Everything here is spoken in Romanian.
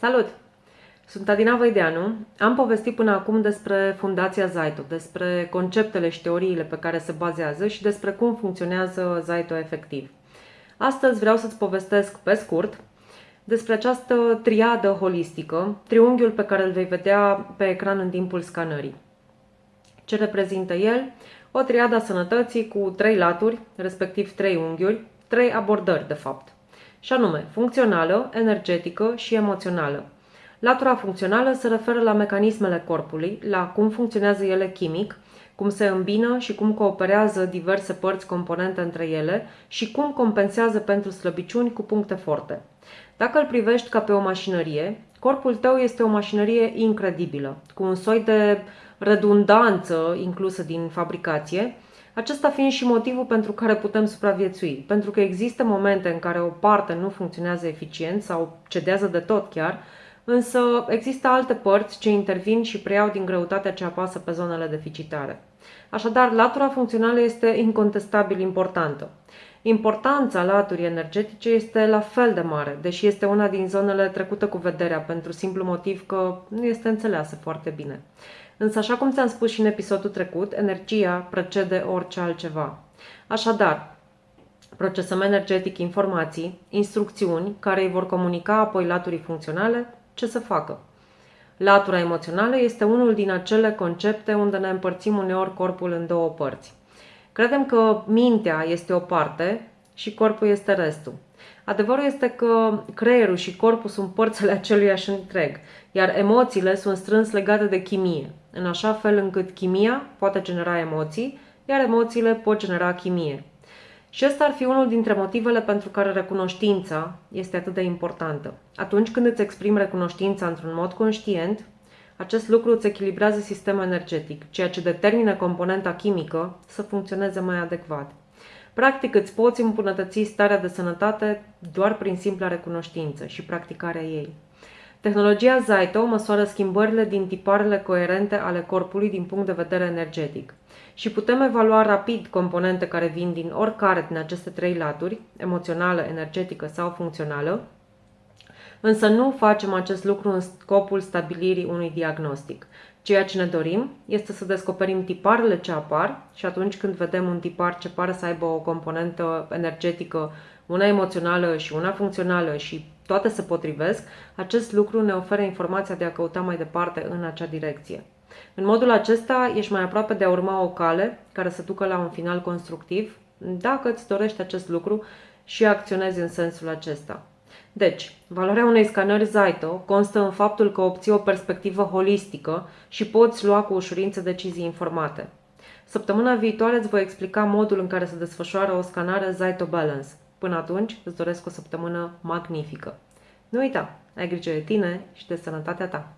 Salut! Sunt Adina Văideanu. Am povestit până acum despre Fundația Zaito, despre conceptele și teoriile pe care se bazează și despre cum funcționează Zaito efectiv. Astăzi vreau să-ți povestesc pe scurt despre această triadă holistică, triunghiul pe care îl vei vedea pe ecran în timpul scanării. Ce reprezintă el? O triadă a sănătății cu trei laturi, respectiv trei unghiuri, trei abordări de fapt – și anume funcțională, energetică și emoțională. Latura funcțională se referă la mecanismele corpului, la cum funcționează ele chimic, cum se îmbină și cum cooperează diverse părți componente între ele și cum compensează pentru slăbiciuni cu puncte forte. Dacă îl privești ca pe o mașinărie, corpul tău este o mașinărie incredibilă, cu un soi de redundanță inclusă din fabricație, acesta fiind și motivul pentru care putem supraviețui, pentru că există momente în care o parte nu funcționează eficient sau cedează de tot chiar, însă există alte părți ce intervin și preiau din greutatea ce apasă pe zonele deficitare. Așadar, latura funcțională este incontestabil importantă. Importanța laturii energetice este la fel de mare, deși este una din zonele trecute cu vederea pentru simplu motiv că nu este înțeleasă foarte bine. Însă, așa cum ți-am spus și în episodul trecut, energia precede orice altceva. Așadar, procesăm energetic informații, instrucțiuni care îi vor comunica apoi laturii funcționale ce să facă. Latura emoțională este unul din acele concepte unde ne împărțim uneori corpul în două părți. Credem că mintea este o parte și corpul este restul. Adevărul este că creierul și corpul sunt părțile aceluiași întreg, iar emoțiile sunt strâns legate de chimie, în așa fel încât chimia poate genera emoții, iar emoțiile pot genera chimie. Și ăsta ar fi unul dintre motivele pentru care recunoștința este atât de importantă. Atunci când îți exprimi recunoștința într-un mod conștient, acest lucru îți echilibrează sistemul energetic, ceea ce determină componenta chimică să funcționeze mai adecvat. Practic îți poți îmbunătăți starea de sănătate doar prin simpla recunoștință și practicarea ei. Tehnologia Zaito măsoară schimbările din tiparele coerente ale corpului din punct de vedere energetic. Și putem evalua rapid componente care vin din oricare din aceste trei laturi, emoțională, energetică sau funcțională, însă nu facem acest lucru în scopul stabilirii unui diagnostic. Ceea ce ne dorim este să descoperim tiparele ce apar și atunci când vedem un tipar ce pare să aibă o componentă energetică, una emoțională și una funcțională și toate se potrivesc, acest lucru ne oferă informația de a căuta mai departe în acea direcție. În modul acesta ești mai aproape de a urma o cale care să ducă la un final constructiv, dacă îți dorești acest lucru și acționezi în sensul acesta. Deci, valoarea unei scanări Zaito constă în faptul că obții o perspectivă holistică și poți lua cu ușurință decizii informate. Săptămâna viitoare îți voi explica modul în care se desfășoară o scanare Zaito Balance. Până atunci, îți doresc o săptămână magnifică. Nu uita, ai grijă de tine și de sănătatea ta.